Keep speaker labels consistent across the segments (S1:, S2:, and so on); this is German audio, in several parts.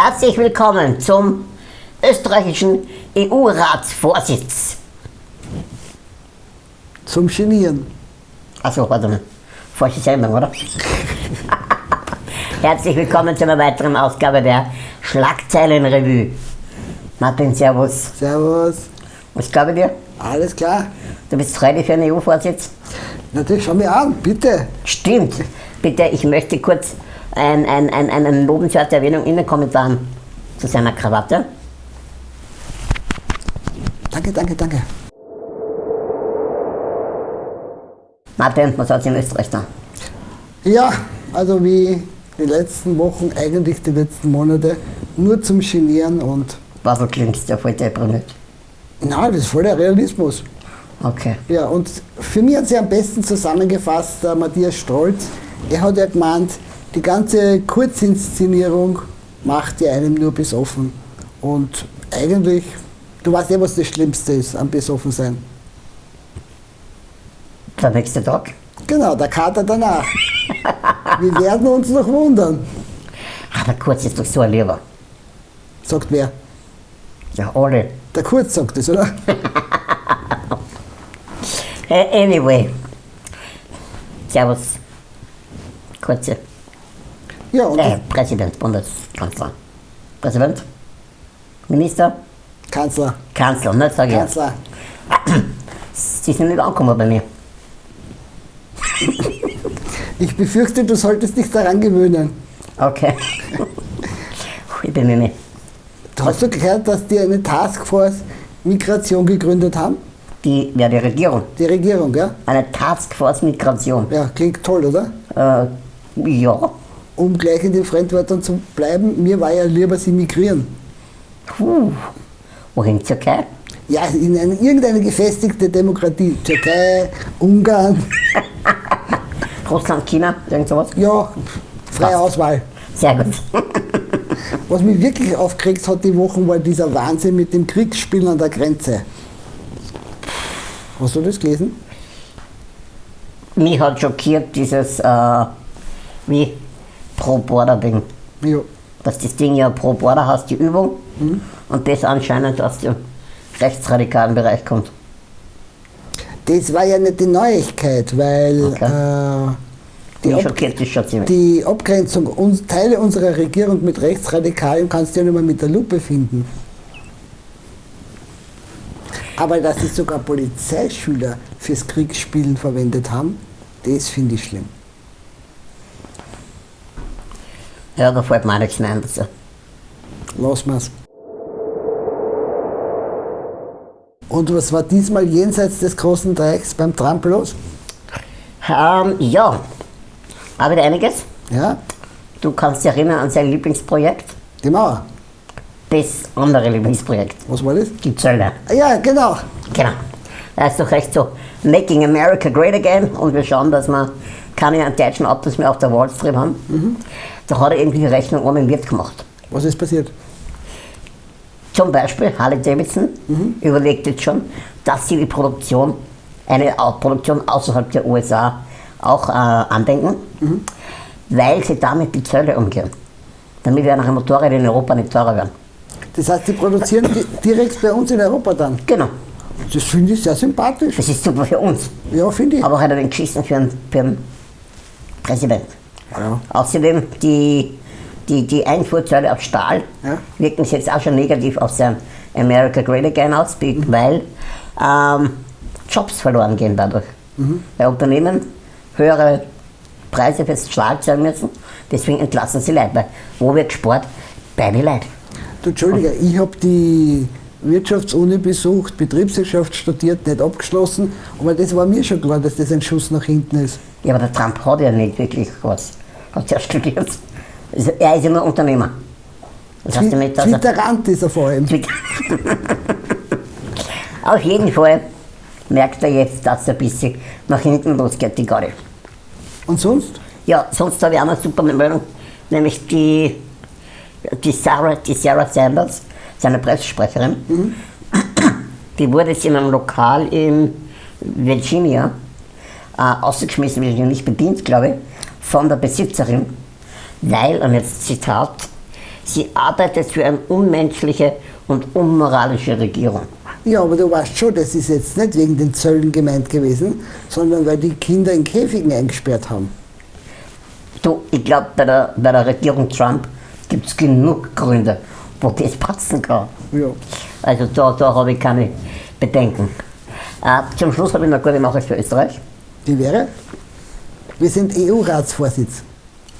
S1: Herzlich willkommen zum österreichischen EU-Ratsvorsitz.
S2: Zum Genieren.
S1: Achso, warte mal. Falsche Sendung, oder? Herzlich willkommen zu einer weiteren Ausgabe der Schlagzeilenrevue. Martin, Servus.
S2: Servus.
S1: Was glaube dir?
S2: Alles klar?
S1: Du bist freudig für einen EU-Vorsitz?
S2: Natürlich, schau mir an, bitte.
S1: Stimmt. Bitte, ich möchte kurz ein, ein, ein, eine lobenswerte Erwähnung in den Kommentaren zu seiner Krawatte.
S2: Danke, danke, danke.
S1: Martin, was hat in Österreich da?
S2: Ja, also wie die letzten Wochen, eigentlich die letzten Monate, nur zum Genieren und.
S1: Was du klingst ja voll deprimiert.
S2: Nein, das ist voll der Realismus.
S1: Okay.
S2: Ja, und für mich hat sie am besten zusammengefasst, der Matthias Strolz. Er hat ja gemeint, die ganze Kurzinszenierung macht ja einem nur besoffen. Und eigentlich, du weißt ja, was das Schlimmste ist am besoffen sein.
S1: Der nächste Tag?
S2: Genau, der Kater danach. Wir werden uns noch wundern.
S1: Aber kurz ist doch so ein Lieber.
S2: Sagt wer?
S1: Ja, alle.
S2: Der Kurz sagt es, oder?
S1: Äh, Anyway. Servus. Kurze.
S2: Ja, und
S1: Äh, Präsident, Bundeskanzler. Präsident? Minister?
S2: Kanzler.
S1: Kanzler, nicht sag ich. ja.
S2: Kanzler.
S1: Sie sind nicht angekommen bei mir.
S2: Ich befürchte, du solltest dich daran gewöhnen.
S1: Okay. ich bin nicht.
S2: Hast du gehört, dass die eine Taskforce Migration gegründet haben?
S1: Die, ja, die Regierung.
S2: Die Regierung, ja?
S1: Eine Taskforce Migration.
S2: Ja, klingt toll, oder?
S1: Äh, ja.
S2: Um gleich in den Fremdwörtern zu bleiben, mir war ja lieber, sie migrieren.
S1: Puh. Wohin? Türkei?
S2: Ja, in eine, irgendeine gefestigte Demokratie. Türkei, Ungarn,
S1: Russland, China? Irgend sowas?
S2: ja, freie
S1: Passt.
S2: Auswahl.
S1: Sehr gut.
S2: Was mich wirklich aufgeregt hat die Wochen, war dieser Wahnsinn mit dem Kriegsspielen an der Grenze. Hast du das gelesen?
S1: Mich hat schockiert dieses, äh, wie Pro-Border-Ding.
S2: Ja.
S1: Dass das Ding ja pro Border hast, die Übung, und das anscheinend aus dem rechtsradikalen Bereich kommt.
S2: Das war ja nicht die Neuigkeit, weil
S1: Okay.
S2: äh, die,
S1: ziemlich.
S2: die Abgrenzung uns, Teile unserer Regierung mit Rechtsradikalen kannst du ja nicht mehr mit der Lupe finden. Aber dass sie sogar Polizeischüler fürs Kriegsspielen verwendet haben, das finde ich schlimm.
S1: Ja, da fällt mir auch nichts mehr ein dazu.
S2: Lassen wir's. Und was war diesmal jenseits des großen Dreiecks beim Trump los?
S1: Ähm, ja, habe ich einiges.
S2: Ja,
S1: Du kannst dich erinnern an sein Lieblingsprojekt,
S2: die Mauer.
S1: das andere Lieblingsprojekt,
S2: Was war das?
S1: die Zölle.
S2: Ja, genau.
S1: Genau. Da ist doch recht so, Making America Great Again und wir schauen, dass wir keine deutschen Autos mehr auf der Wall Street haben. Da hat er irgendwie die Rechnung ohne Wirt gemacht.
S2: Was ist passiert?
S1: Zum Beispiel Harley Davidson überlegt jetzt schon, dass sie die Produktion, eine Produktion außerhalb der USA auch äh, andenken, weil sie damit die Zölle umgehen. Damit ja nachher Motorräder in Europa nicht teurer werden.
S2: Das heißt, die produzieren di direkt bei uns in Europa dann.
S1: Genau,
S2: Das finde ich sehr sympathisch.
S1: das ist super für uns.
S2: Ja, finde ich.
S1: Aber hat er den geschissen für für Präsident.
S2: Ja.
S1: Außerdem die, die, die Einfuhrzölle auf Stahl
S2: Ja.
S1: wirken sich jetzt auch schon negativ auf sein America Great Again aus, be- weil ähm, Jobs verloren gehen dadurch. Weil Unternehmen höhere Preise fürs Stahl zahlen müssen, deswegen entlassen sie Leute. Wo wird gespart? Bei den Leuten.
S2: Du, Entschuldige, ich habe die Wirtschaftsuni besucht, Betriebswirtschaft studiert, nicht abgeschlossen, aber das war mir schon klar, dass das ein Schuss nach hinten ist.
S1: Ja, aber der Trump hat ja nicht wirklich was. Hat ja studiert. Also, er ist ja nur Unternehmer. Das heißt nicht, dass er
S2: Twitterant ist er vor allem.
S1: Auf jeden Fall merkt er jetzt, dass er ein bisschen nach hinten losgeht, die Garde.
S2: Und sonst?
S1: Ja, sonst habe ich auch noch eine super Meldung, nämlich die, die, Sarah, die Sarah Sanders, seine Pressesprecherin, die wurde jetzt in einem Lokal in Virginia äh, ausgeschmissen, ja nicht bedient, glaube ich, von der Besitzerin, weil, und jetzt Zitat, sie arbeitet für eine unmenschliche und unmoralische Regierung.
S2: Ja, aber du weißt schon, das ist jetzt nicht wegen den Zöllen gemeint gewesen, sondern weil die Kinder in Käfigen eingesperrt haben.
S1: Du, ich glaube, bei der, bei der Regierung Trump gibt es genug Gründe, wo das passen kann.
S2: Ja.
S1: Also da, da habe ich keine Bedenken. Äh, zum Schluss habe ich noch eine gute Nachricht für Österreich.
S2: Die wäre? Wir sind EU-Ratsvorsitz.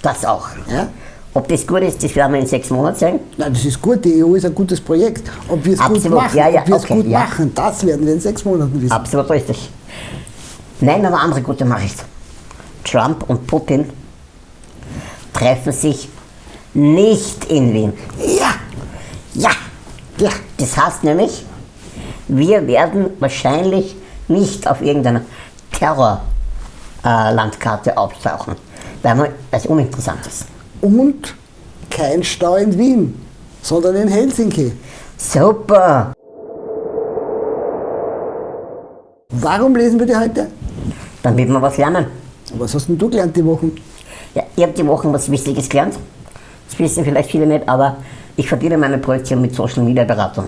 S1: Das auch.
S2: Ja?
S1: Ob das gut ist, das werden wir in sechs Monaten sehen.
S2: Nein, das ist gut, die EU ist ein gutes Projekt. Ob wir es gut machen,
S1: ja, ja,
S2: ob
S1: okay,
S2: gut
S1: ja.
S2: machen, das werden wir in sechs Monaten wissen.
S1: Absolut richtig. Nein, aber andere gute Nachricht. Trump und Putin treffen sich nicht in Wien. Das heißt nämlich, wir werden wahrscheinlich nicht auf irgendeiner Terrorlandkarte auftauchen, weil das uninteressant ist.
S2: Und kein Stau in Wien, sondern in Helsinki.
S1: Super!
S2: Warum lesen wir die heute?
S1: Damit wir was lernen.
S2: Was hast denn du gelernt die Wochen?
S1: Ja, ich habe die Woche was Wichtiges gelernt. Das wissen vielleicht viele nicht, aber ich verdiene meine Projekte mit Social Media Beratung.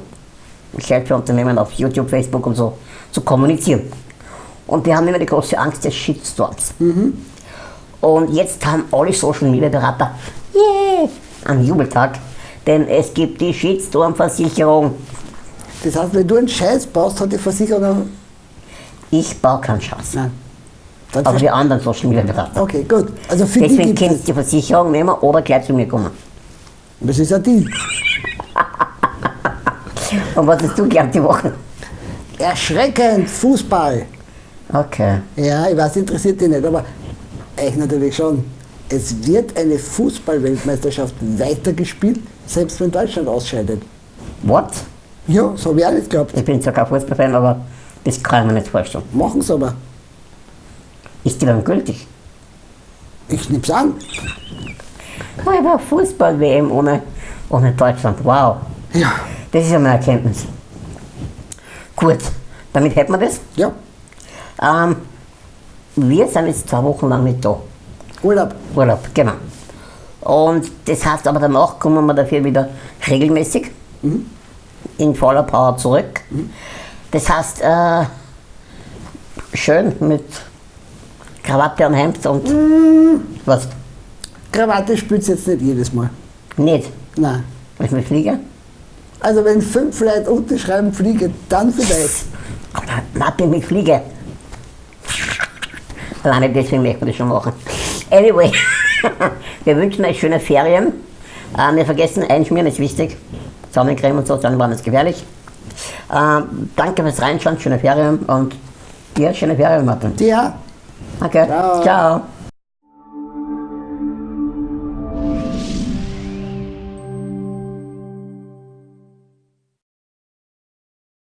S1: Ich helfe Unternehmen auf YouTube, Facebook und so zu kommunizieren. Und wir haben immer die große Angst des Shitstorms. Und jetzt haben alle Social Media Berater yeah, einen Jubeltag, denn es gibt die Shitstorm-Versicherung.
S2: Das heißt, wenn du einen Scheiß baust, hat die Versicherung.
S1: Ich baue keinen Schatz,
S2: Nein. Dann
S1: aber die anderen Social Media Berater.
S2: okay, gut. Also für die
S1: Deswegen
S2: es.
S1: ihr die Versicherung nehmen oder gleich zu mir kommen.
S2: Das ist ein Deal.
S1: Und was hast du gelernt die Woche?
S2: Erschreckend, Fußball.
S1: Okay.
S2: Ja, ich weiß, interessiert dich nicht, aber euch natürlich schon. Es wird eine Fußball-Weltmeisterschaft weitergespielt, selbst wenn Deutschland ausscheidet.
S1: What?
S2: Ja, so habe ich auch nicht geglaubt.
S1: Ich bin zwar kein Fußballfan, aber das kann ich mir nicht vorstellen.
S2: Machen sie aber.
S1: Ist die dann gültig?
S2: Ich nehm's an.
S1: Ich war Fußball-WM ohne, ohne Deutschland. Wow.
S2: Ja.
S1: Das ist ja eine Erkenntnis. Gut, damit hätten wir das.
S2: Ja.
S1: Ähm, wir sind jetzt zwei Wochen lang nicht da.
S2: Urlaub.
S1: Urlaub, genau. Und das heißt aber danach kommen wir dafür wieder regelmäßig in voller Power zurück. Das heißt, äh, schön mit Krawatte und Hemd und was?
S2: Krawatte spürt's jetzt nicht jedes Mal.
S1: Nicht.
S2: Nein.
S1: Ich mit fliege?
S2: Also wenn fünf Leute unterschreiben, fliege, dann vielleicht.
S1: Aber Martin, ich fliege. Alleine deswegen möchte ich das schon machen. Anyway, wir wünschen euch schöne Ferien. Äh, wir vergessen, einschmieren ist wichtig. Sonnencreme und so, Sonnenbrand ist gefährlich. Ähm, danke fürs Reinschauen, schöne Ferien und dir schöne Ferien, Martin.
S2: Ja.
S1: Okay,
S2: Ciao.
S1: Ciao.